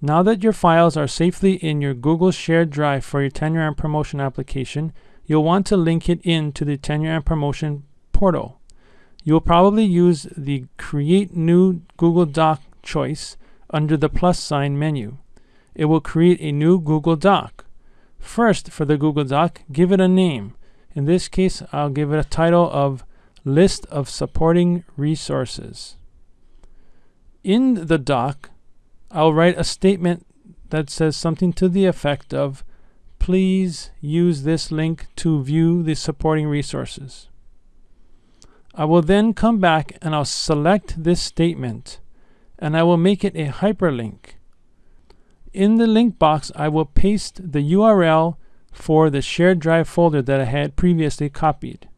Now that your files are safely in your Google shared drive for your tenure and promotion application, you'll want to link it in to the tenure and promotion portal. You will probably use the Create New Google Doc choice under the plus sign menu. It will create a new Google Doc. First, for the Google Doc, give it a name. In this case, I'll give it a title of List of Supporting Resources. In the doc, I'll write a statement that says something to the effect of please use this link to view the supporting resources. I will then come back and I'll select this statement and I will make it a hyperlink. In the link box, I will paste the URL for the shared drive folder that I had previously copied.